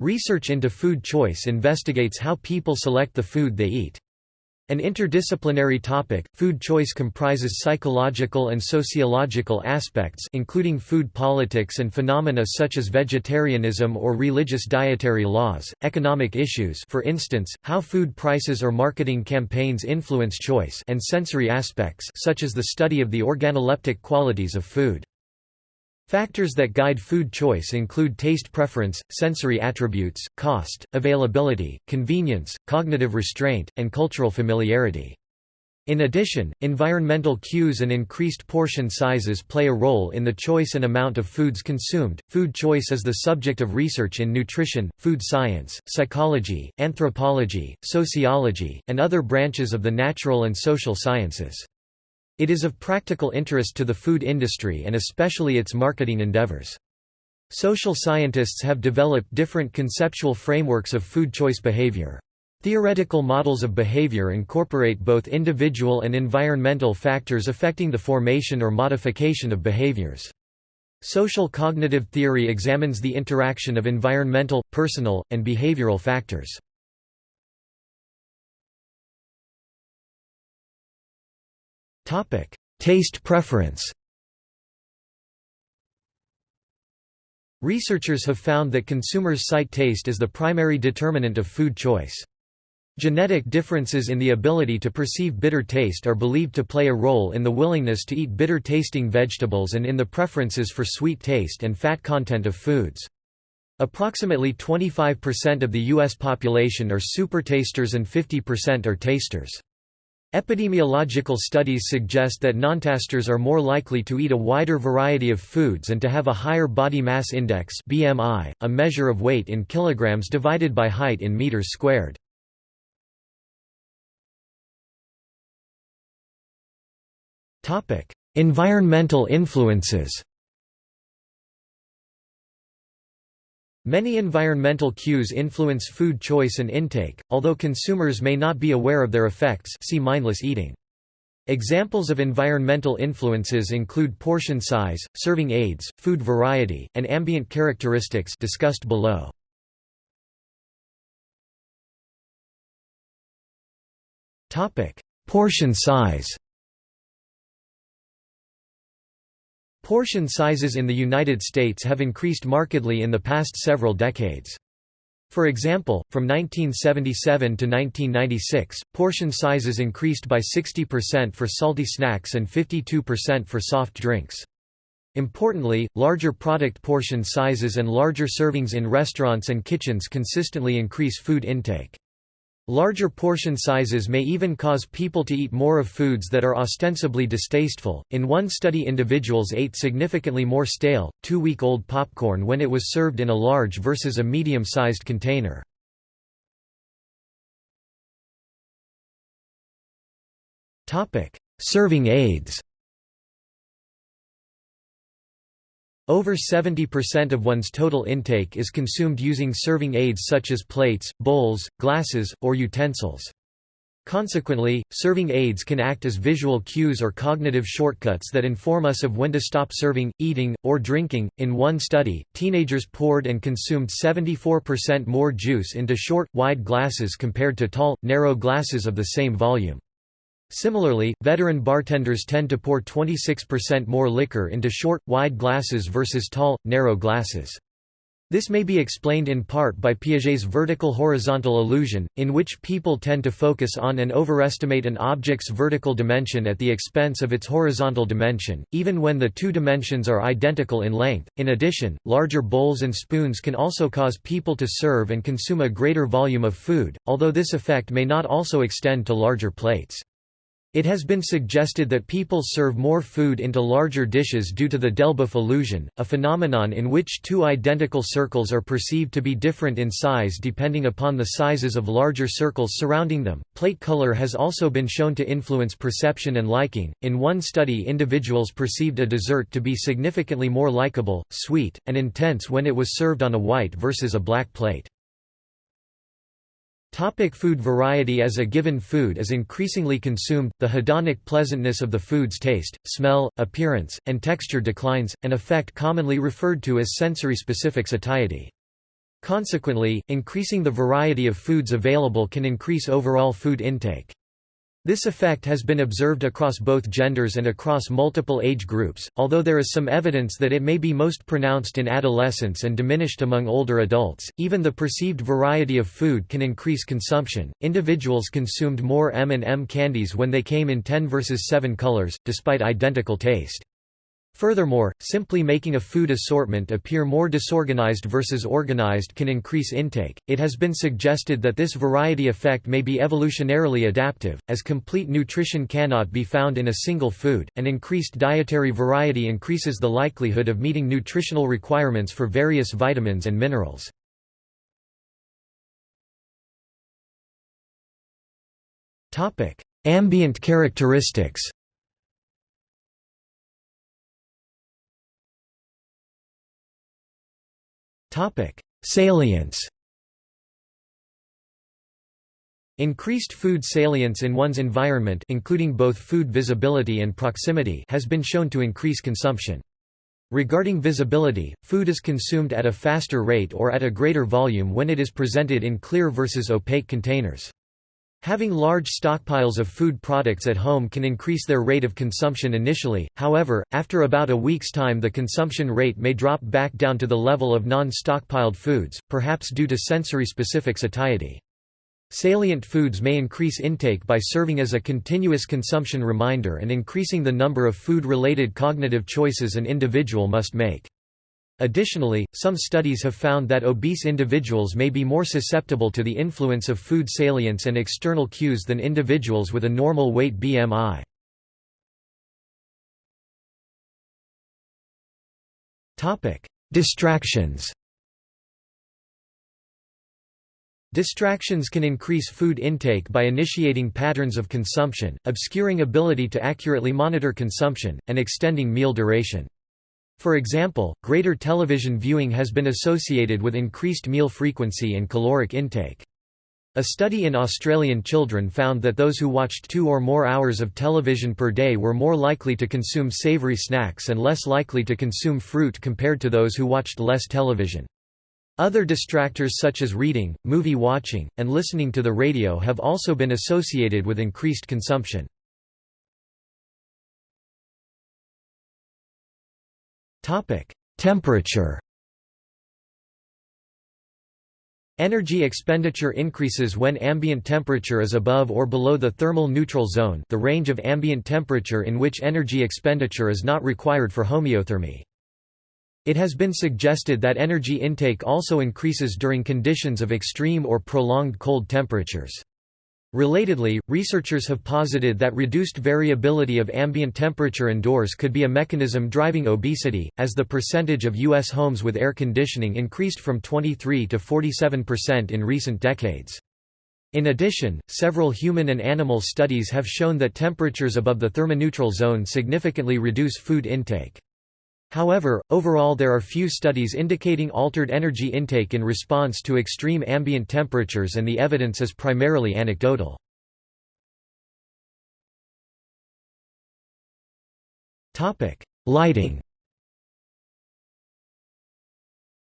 Research into food choice investigates how people select the food they eat. An interdisciplinary topic, food choice comprises psychological and sociological aspects including food politics and phenomena such as vegetarianism or religious dietary laws, economic issues for instance, how food prices or marketing campaigns influence choice and sensory aspects such as the study of the organoleptic qualities of food. Factors that guide food choice include taste preference, sensory attributes, cost, availability, convenience, cognitive restraint, and cultural familiarity. In addition, environmental cues and increased portion sizes play a role in the choice and amount of foods consumed. Food choice is the subject of research in nutrition, food science, psychology, anthropology, sociology, and other branches of the natural and social sciences. It is of practical interest to the food industry and especially its marketing endeavors. Social scientists have developed different conceptual frameworks of food choice behavior. Theoretical models of behavior incorporate both individual and environmental factors affecting the formation or modification of behaviors. Social cognitive theory examines the interaction of environmental, personal, and behavioral factors. Taste preference Researchers have found that consumers cite taste as the primary determinant of food choice. Genetic differences in the ability to perceive bitter taste are believed to play a role in the willingness to eat bitter-tasting vegetables and in the preferences for sweet taste and fat content of foods. Approximately 25% of the U.S. population are supertasters and 50% are tasters. Epidemiological studies suggest that nontasters are more likely to eat a wider variety of foods and to have a higher body mass index BMI, a measure of weight in kilograms divided by height in meters squared. Environmental influences Many environmental cues influence food choice and intake, although consumers may not be aware of their effects see mindless eating. Examples of environmental influences include portion size, serving aids, food variety, and ambient characteristics discussed below. Portion size Portion sizes in the United States have increased markedly in the past several decades. For example, from 1977 to 1996, portion sizes increased by 60% for salty snacks and 52% for soft drinks. Importantly, larger product portion sizes and larger servings in restaurants and kitchens consistently increase food intake. Larger portion sizes may even cause people to eat more of foods that are ostensibly distasteful. In one study, individuals ate significantly more stale, two week old popcorn when it was served in a large versus a medium sized container. Serving aids Over 70% of one's total intake is consumed using serving aids such as plates, bowls, glasses, or utensils. Consequently, serving aids can act as visual cues or cognitive shortcuts that inform us of when to stop serving, eating, or drinking. In one study, teenagers poured and consumed 74% more juice into short, wide glasses compared to tall, narrow glasses of the same volume. Similarly, veteran bartenders tend to pour 26% more liquor into short, wide glasses versus tall, narrow glasses. This may be explained in part by Piaget's vertical-horizontal illusion, in which people tend to focus on and overestimate an object's vertical dimension at the expense of its horizontal dimension, even when the two dimensions are identical in length. In addition, larger bowls and spoons can also cause people to serve and consume a greater volume of food, although this effect may not also extend to larger plates. It has been suggested that people serve more food into larger dishes due to the Delboeuf illusion, a phenomenon in which two identical circles are perceived to be different in size depending upon the sizes of larger circles surrounding them. Plate color has also been shown to influence perception and liking. In one study, individuals perceived a dessert to be significantly more likable, sweet, and intense when it was served on a white versus a black plate. Topic food variety As a given food is increasingly consumed, the hedonic pleasantness of the food's taste, smell, appearance, and texture declines, an effect commonly referred to as sensory-specific satiety. Consequently, increasing the variety of foods available can increase overall food intake. This effect has been observed across both genders and across multiple age groups, although there is some evidence that it may be most pronounced in adolescents and diminished among older adults. Even the perceived variety of food can increase consumption. Individuals consumed more M&M candies when they came in 10 versus 7 colors, despite identical taste. Furthermore, simply making a food assortment appear more disorganized versus organized can increase intake. It has been suggested that this variety effect may be evolutionarily adaptive, as complete nutrition cannot be found in a single food, and increased dietary variety increases the likelihood of meeting nutritional requirements for various vitamins and minerals. Ambient characteristics Topic: Salience. Increased food salience in one's environment including both food visibility and proximity has been shown to increase consumption. Regarding visibility, food is consumed at a faster rate or at a greater volume when it is presented in clear versus opaque containers. Having large stockpiles of food products at home can increase their rate of consumption initially, however, after about a week's time the consumption rate may drop back down to the level of non-stockpiled foods, perhaps due to sensory-specific satiety. Salient foods may increase intake by serving as a continuous consumption reminder and increasing the number of food-related cognitive choices an individual must make. Additionally, some studies have found that obese individuals may be more susceptible to the influence of food salience and external cues than individuals with a normal weight BMI. Distractions Distractions can increase food intake by initiating patterns of consumption, obscuring ability to accurately monitor consumption, and extending meal duration. For example, greater television viewing has been associated with increased meal frequency and caloric intake. A study in Australian children found that those who watched two or more hours of television per day were more likely to consume savoury snacks and less likely to consume fruit compared to those who watched less television. Other distractors such as reading, movie watching, and listening to the radio have also been associated with increased consumption. Topic: Temperature. Energy expenditure increases when ambient temperature is above or below the thermal neutral zone, the range of ambient temperature in which energy expenditure is not required for homeothermy. It has been suggested that energy intake also increases during conditions of extreme or prolonged cold temperatures. Relatedly, researchers have posited that reduced variability of ambient temperature indoors could be a mechanism driving obesity, as the percentage of U.S. homes with air conditioning increased from 23 to 47% in recent decades. In addition, several human and animal studies have shown that temperatures above the thermoneutral zone significantly reduce food intake. However, overall there are few studies indicating altered energy intake in response to extreme ambient temperatures and the evidence is primarily anecdotal. Lighting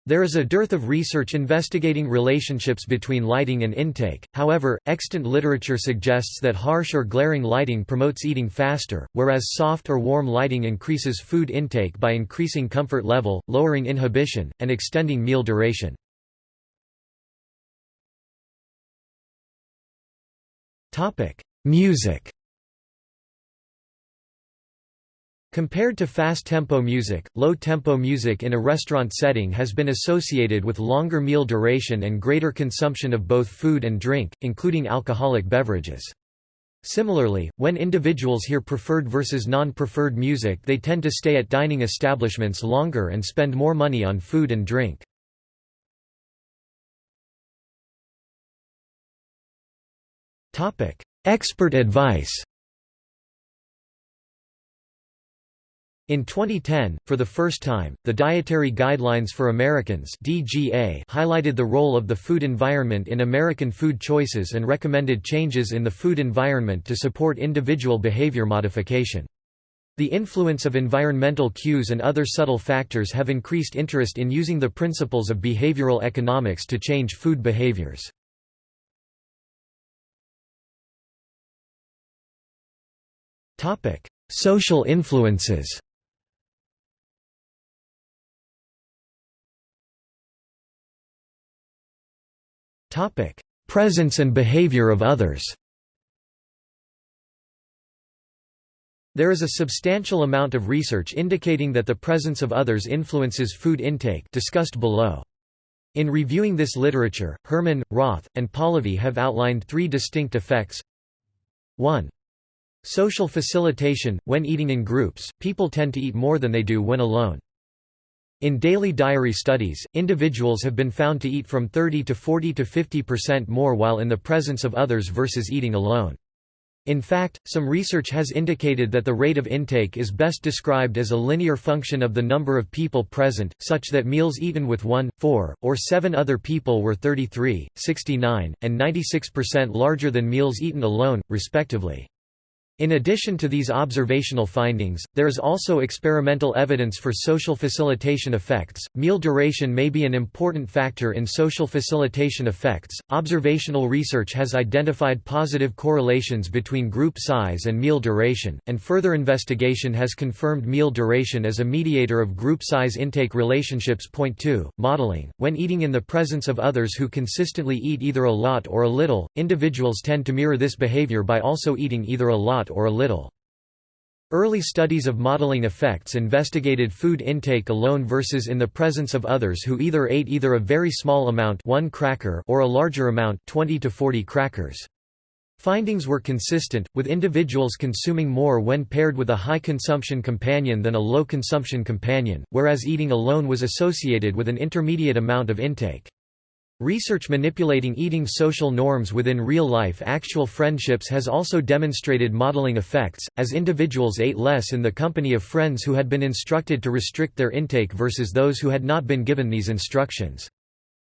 There is a dearth of research investigating relationships between lighting and intake, however, extant literature suggests that harsh or glaring lighting promotes eating faster, whereas soft or warm lighting increases food intake by increasing comfort level, lowering inhibition, and extending meal duration. Music Compared to fast-tempo music, low-tempo music in a restaurant setting has been associated with longer meal duration and greater consumption of both food and drink, including alcoholic beverages. Similarly, when individuals hear preferred versus non-preferred music they tend to stay at dining establishments longer and spend more money on food and drink. Expert advice In 2010, for the first time, the Dietary Guidelines for Americans (DGA) highlighted the role of the food environment in American food choices and recommended changes in the food environment to support individual behavior modification. The influence of environmental cues and other subtle factors have increased interest in using the principles of behavioral economics to change food behaviors. Topic: Social influences Presence and behavior of others There is a substantial amount of research indicating that the presence of others influences food intake discussed below. In reviewing this literature, Herman, Roth, and Polivy have outlined three distinct effects. 1. Social facilitation – When eating in groups, people tend to eat more than they do when alone. In daily diary studies, individuals have been found to eat from 30 to 40 to 50% more while in the presence of others versus eating alone. In fact, some research has indicated that the rate of intake is best described as a linear function of the number of people present, such that meals eaten with 1, 4, or 7 other people were 33, 69, and 96% larger than meals eaten alone, respectively. In addition to these observational findings, there is also experimental evidence for social facilitation effects. Meal duration may be an important factor in social facilitation effects. Observational research has identified positive correlations between group size and meal duration, and further investigation has confirmed meal duration as a mediator of group size intake relationships. Point 2. Modeling. When eating in the presence of others who consistently eat either a lot or a little, individuals tend to mirror this behavior by also eating either a lot lot or a little. Early studies of modeling effects investigated food intake alone versus in the presence of others who either ate either a very small amount one cracker or a larger amount 20 to 40 crackers. Findings were consistent, with individuals consuming more when paired with a high-consumption companion than a low-consumption companion, whereas eating alone was associated with an intermediate amount of intake. Research manipulating eating social norms within real-life actual friendships has also demonstrated modeling effects, as individuals ate less in the company of friends who had been instructed to restrict their intake versus those who had not been given these instructions.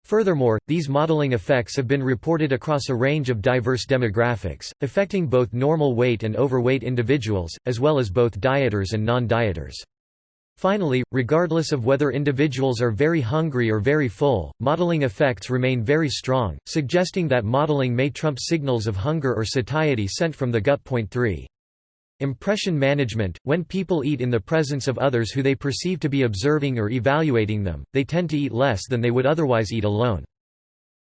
Furthermore, these modeling effects have been reported across a range of diverse demographics, affecting both normal weight and overweight individuals, as well as both dieters and non-dieters. Finally, regardless of whether individuals are very hungry or very full, modeling effects remain very strong, suggesting that modeling may trump signals of hunger or satiety sent from the gut. Point 3. Impression management – When people eat in the presence of others who they perceive to be observing or evaluating them, they tend to eat less than they would otherwise eat alone.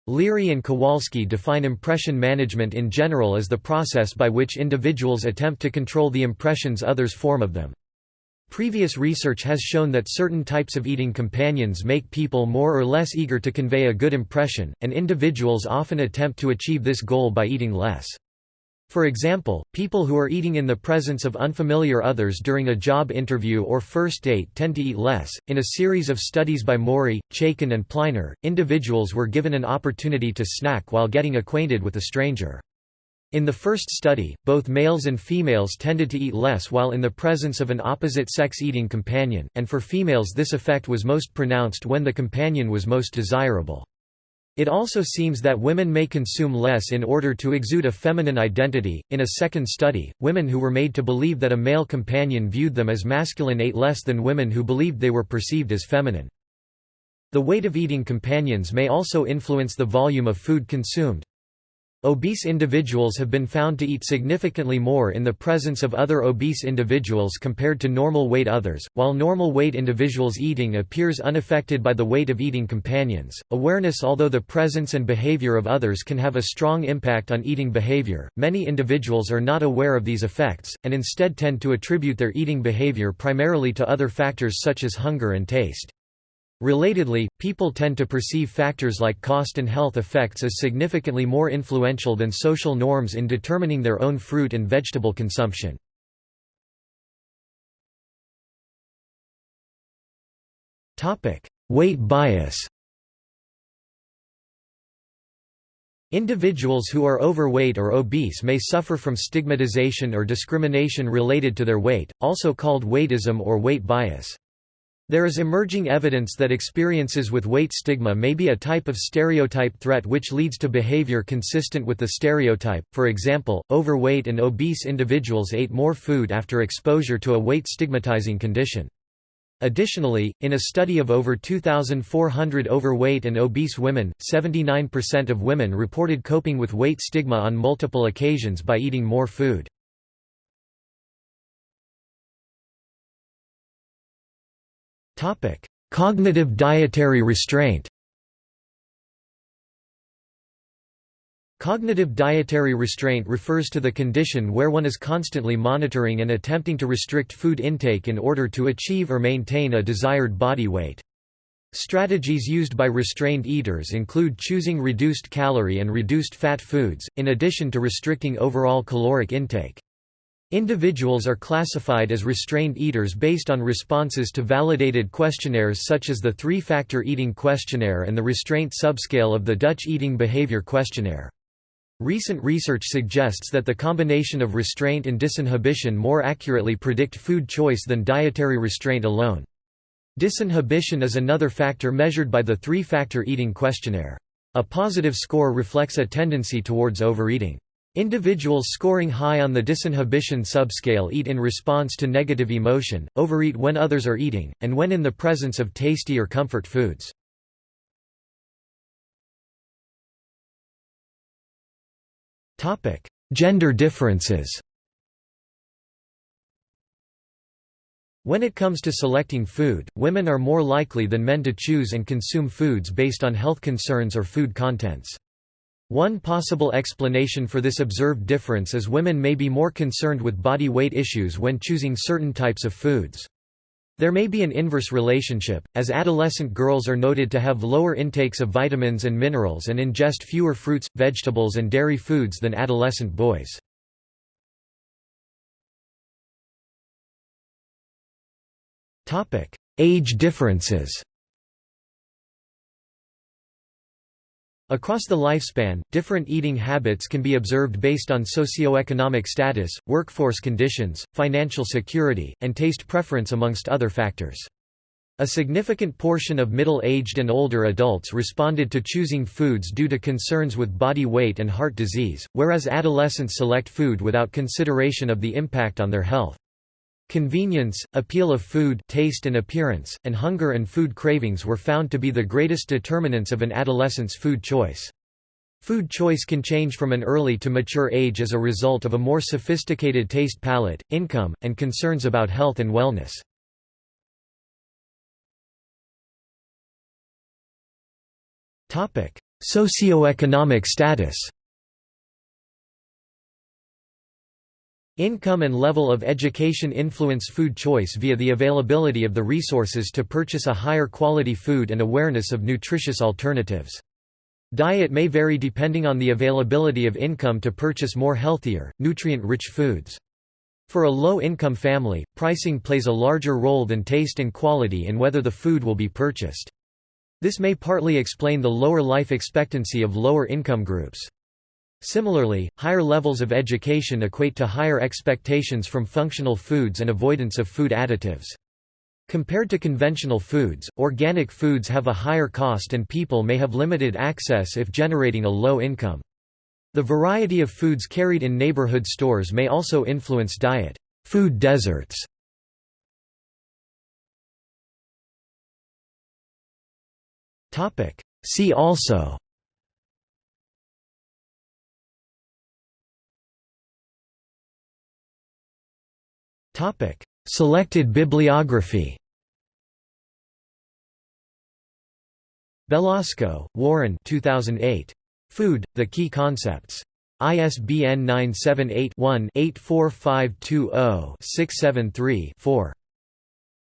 Leary and Kowalski define impression management in general as the process by which individuals attempt to control the impressions others form of them. Previous research has shown that certain types of eating companions make people more or less eager to convey a good impression, and individuals often attempt to achieve this goal by eating less. For example, people who are eating in the presence of unfamiliar others during a job interview or first date tend to eat less. In a series of studies by Mori, Chaiken, and Pliner, individuals were given an opportunity to snack while getting acquainted with a stranger. In the first study, both males and females tended to eat less while in the presence of an opposite-sex eating companion, and for females this effect was most pronounced when the companion was most desirable. It also seems that women may consume less in order to exude a feminine identity. In a second study, women who were made to believe that a male companion viewed them as masculine ate less than women who believed they were perceived as feminine. The weight of eating companions may also influence the volume of food consumed. Obese individuals have been found to eat significantly more in the presence of other obese individuals compared to normal weight others, while normal weight individuals' eating appears unaffected by the weight of eating companions. Awareness Although the presence and behavior of others can have a strong impact on eating behavior, many individuals are not aware of these effects, and instead tend to attribute their eating behavior primarily to other factors such as hunger and taste. Relatedly, people tend to perceive factors like cost and health effects as significantly more influential than social norms in determining their own fruit and vegetable consumption. Weight bias Individuals who are overweight or obese may suffer from stigmatization or discrimination related to their weight, also called weightism or weight bias. There is emerging evidence that experiences with weight stigma may be a type of stereotype threat which leads to behavior consistent with the stereotype. For example, overweight and obese individuals ate more food after exposure to a weight stigmatizing condition. Additionally, in a study of over 2,400 overweight and obese women, 79% of women reported coping with weight stigma on multiple occasions by eating more food. Cognitive dietary restraint Cognitive dietary restraint refers to the condition where one is constantly monitoring and attempting to restrict food intake in order to achieve or maintain a desired body weight. Strategies used by restrained eaters include choosing reduced calorie and reduced fat foods, in addition to restricting overall caloric intake. Individuals are classified as restrained eaters based on responses to validated questionnaires such as the three-factor eating questionnaire and the restraint subscale of the Dutch Eating Behavior Questionnaire. Recent research suggests that the combination of restraint and disinhibition more accurately predict food choice than dietary restraint alone. Disinhibition is another factor measured by the three-factor eating questionnaire. A positive score reflects a tendency towards overeating. Individuals scoring high on the disinhibition subscale eat in response to negative emotion, overeat when others are eating, and when in the presence of tasty or comfort foods. Gender differences When it comes to selecting food, women are more likely than men to choose and consume foods based on health concerns or food contents. One possible explanation for this observed difference is women may be more concerned with body weight issues when choosing certain types of foods. There may be an inverse relationship, as adolescent girls are noted to have lower intakes of vitamins and minerals and ingest fewer fruits, vegetables and dairy foods than adolescent boys. Age differences Across the lifespan, different eating habits can be observed based on socioeconomic status, workforce conditions, financial security, and taste preference amongst other factors. A significant portion of middle-aged and older adults responded to choosing foods due to concerns with body weight and heart disease, whereas adolescents select food without consideration of the impact on their health. Convenience, appeal of food taste and appearance, and hunger and food cravings were found to be the greatest determinants of an adolescent's food choice. Food choice can change from an early to mature age as a result of a more sophisticated taste palate, income, and concerns about health and wellness. Socioeconomic status Income and level of education influence food choice via the availability of the resources to purchase a higher quality food and awareness of nutritious alternatives. Diet may vary depending on the availability of income to purchase more healthier, nutrient-rich foods. For a low-income family, pricing plays a larger role than taste and quality in whether the food will be purchased. This may partly explain the lower life expectancy of lower income groups. Similarly, higher levels of education equate to higher expectations from functional foods and avoidance of food additives. Compared to conventional foods, organic foods have a higher cost and people may have limited access if generating a low income. The variety of foods carried in neighborhood stores may also influence diet. Food deserts See also Selected bibliography. Belasco, Warren 2008. Food: The Key Concepts. ISBN 978-1-84520-673-4.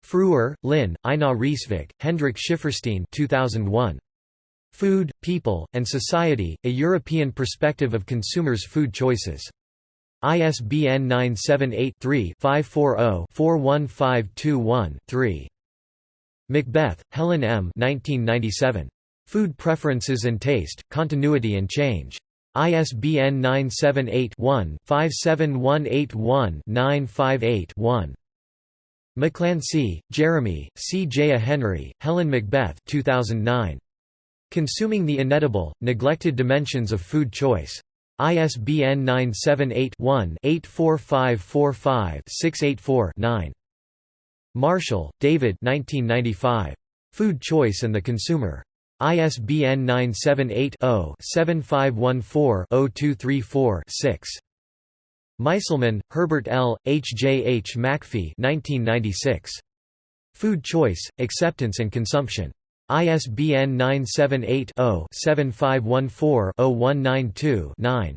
Frewer, Lynn, Einar Risvik, Hendrik Schifferstein 2001. Food, People, and Society, A European Perspective of Consumers' Food Choices. ISBN 978-3-540-41521-3. Macbeth, Helen M. 1997. Food Preferences and Taste, Continuity and Change. ISBN 978-1-57181-958-1. MacClancy, Jeremy, C. J. A. Henry, Helen Macbeth 2009. Consuming the Inedible, Neglected Dimensions of Food Choice. ISBN 978-1-84545-684-9. Marshall, David 1995. Food Choice and the Consumer. ISBN 978-0-7514-0234-6. Meiselman, Herbert L., H. J. H. MacFie 1996. Food Choice, Acceptance and Consumption. ISBN 978-0-7514-0192-9.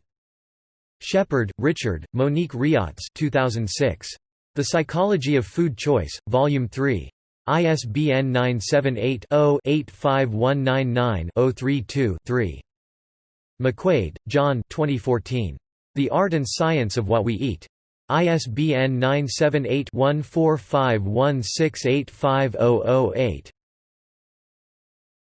Shepherd, Richard, Monique Raats 2006. The Psychology of Food Choice, Volume 3. ISBN 978-0-85199-032-3. McQuaid, John 2014. The Art and Science of What We Eat. ISBN 978 1451685008.